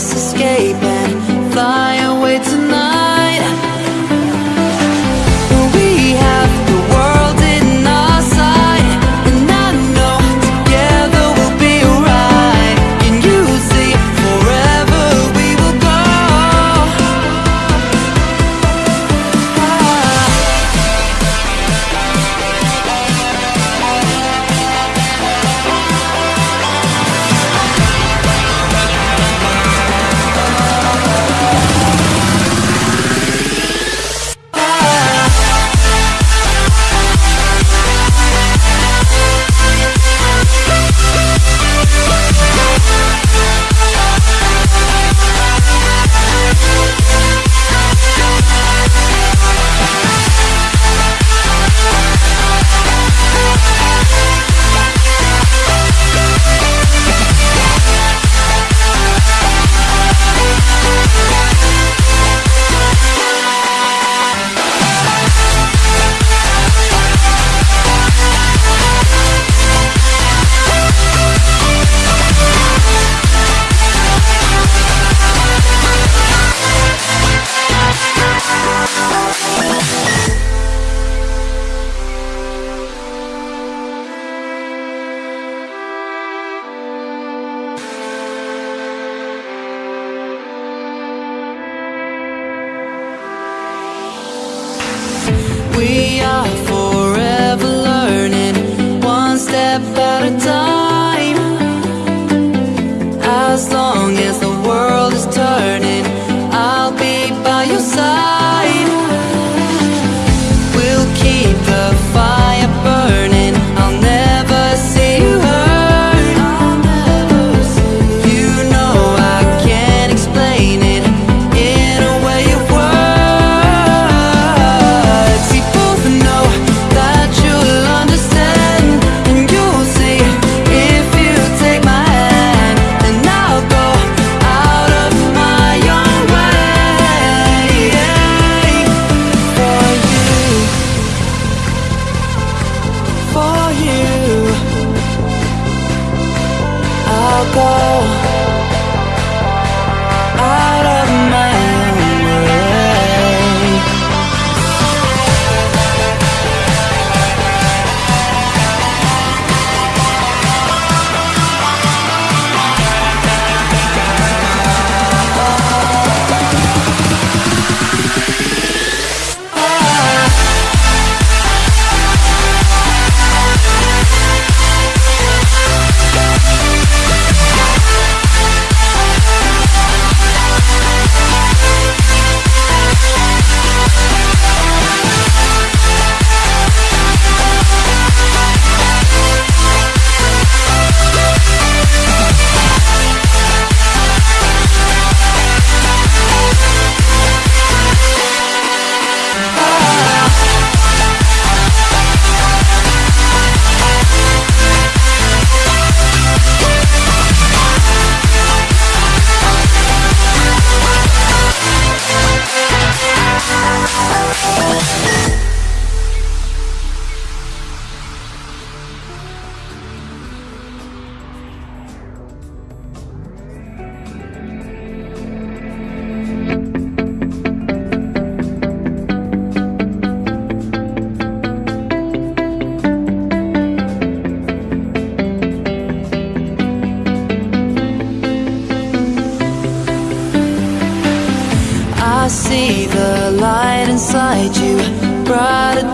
just escaping. as long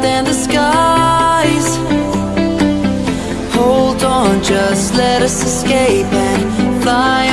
than the skies. Hold on, just let us escape and fly